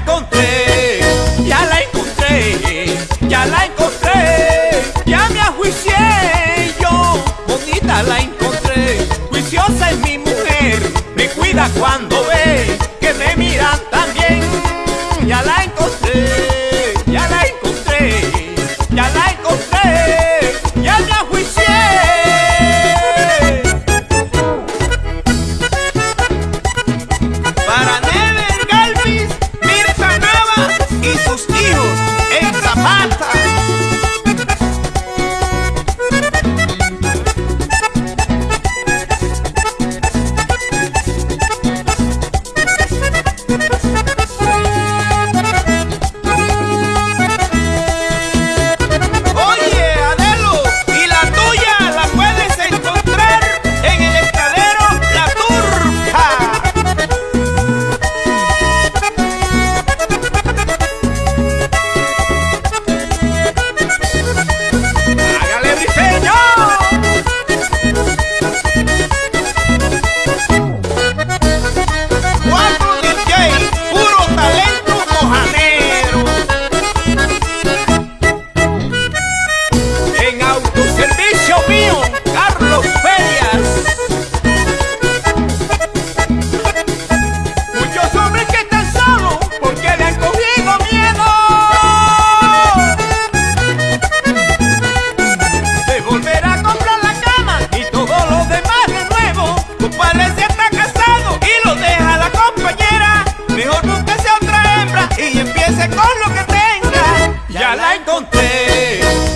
encontré, ya la encontré, ya la encontré, ya me ajuicié yo, bonita la encontré, juiciosa es mi mujer, me cuida cuando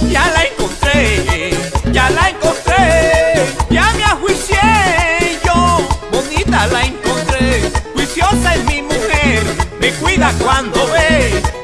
ya la encontré, ya la encontré, ya me ajuicié yo, bonita la encontré, juiciosa es mi mujer, me cuida cuando ve.